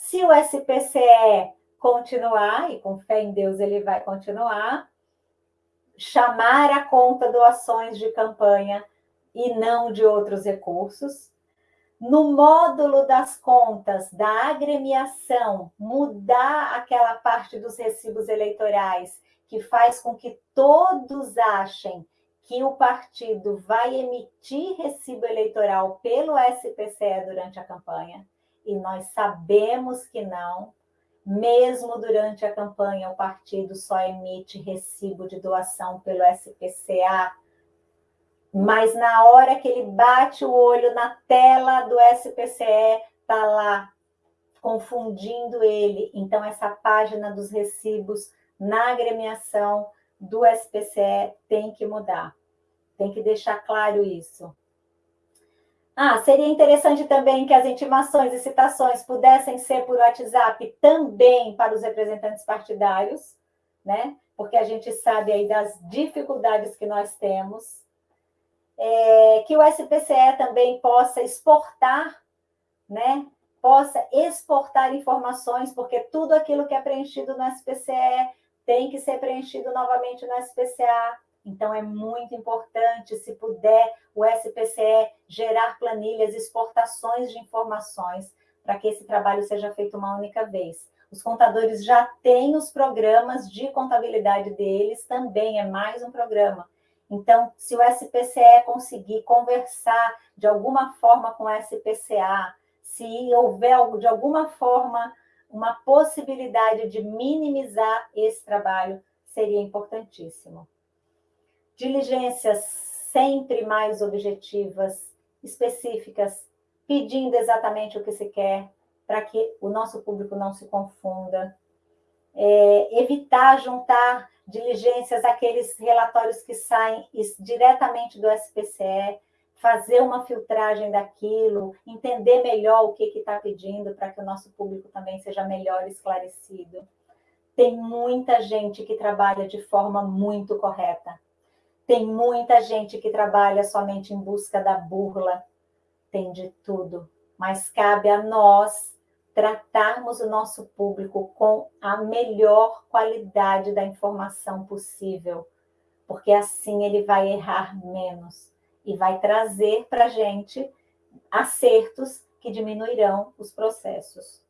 Se o SPCE continuar, e com fé em Deus ele vai continuar, chamar a conta doações de campanha e não de outros recursos. No módulo das contas da agremiação, mudar aquela parte dos recibos eleitorais que faz com que todos achem que o partido vai emitir recibo eleitoral pelo SPCE durante a campanha, e nós sabemos que não, mesmo durante a campanha, o partido só emite recibo de doação pelo SPCA, mas na hora que ele bate o olho na tela do SPCE, está lá confundindo ele. Então, essa página dos recibos na agremiação do SPCE tem que mudar. Tem que deixar claro isso. Ah, seria interessante também que as intimações e citações pudessem ser por WhatsApp também para os representantes partidários, né? Porque a gente sabe aí das dificuldades que nós temos. É, que o SPCE também possa exportar, né? Possa exportar informações, porque tudo aquilo que é preenchido no SPCE tem que ser preenchido novamente no SPCA. Então, é muito importante, se puder, o SPCE gerar planilhas, exportações de informações, para que esse trabalho seja feito uma única vez. Os contadores já têm os programas de contabilidade deles, também é mais um programa. Então, se o SPCE conseguir conversar de alguma forma com o SPCA, se houver de alguma forma uma possibilidade de minimizar esse trabalho, seria importantíssimo diligências sempre mais objetivas, específicas, pedindo exatamente o que se quer, para que o nosso público não se confunda. É, evitar juntar diligências àqueles relatórios que saem diretamente do SPCE, fazer uma filtragem daquilo, entender melhor o que está pedindo para que o nosso público também seja melhor esclarecido. Tem muita gente que trabalha de forma muito correta, tem muita gente que trabalha somente em busca da burla, tem de tudo, mas cabe a nós tratarmos o nosso público com a melhor qualidade da informação possível, porque assim ele vai errar menos e vai trazer para a gente acertos que diminuirão os processos.